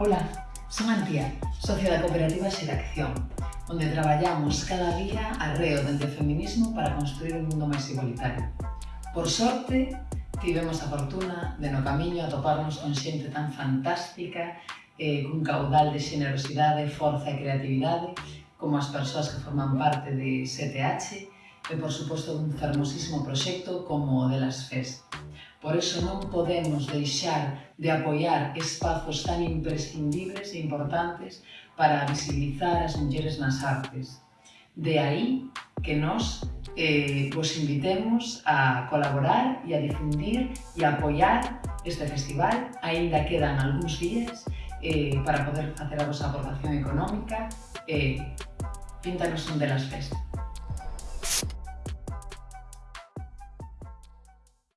Ola, son Antía, socia da cooperativa Xeracción, onde traballamos cada día arreo dende o feminismo para construir un mundo máis igualitario. Por sorte, tivemos a fortuna de no camiño atoparnos con xente tan fantástica eh, cun caudal de xenerosidade, forza e creatividade como as persoas que forman parte de 7H e, por suposto, un fermosísimo proxecto como o de las FES. Por eso non podemos deixar de apoiar espazos tan imprescindibles e importantes para visibilizar as mulleres nas artes. De aí que nos eh, invitemos a colaborar e a difundir e a apoiar este festival. Ainda quedan algúns días eh, para poder facer a vosa aportación económica. Eh, píntanos un de las festas.